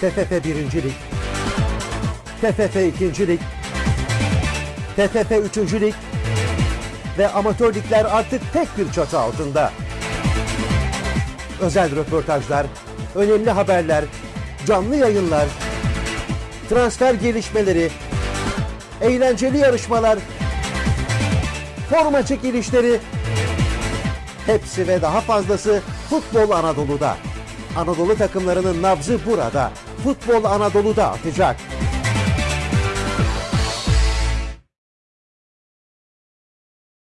TFF 1. Lig, TFF 2. Lig, TFF 3. Lig ve amatör ligler artık tek bir çatı altında. Özel röportajlar, önemli haberler, canlı yayınlar, transfer gelişmeleri, eğlenceli yarışmalar, forma çekilişleri, hepsi ve daha fazlası Futbol Anadolu'da. Anadolu takımlarının nabzı burada. Futbol Anadolu'da atacak.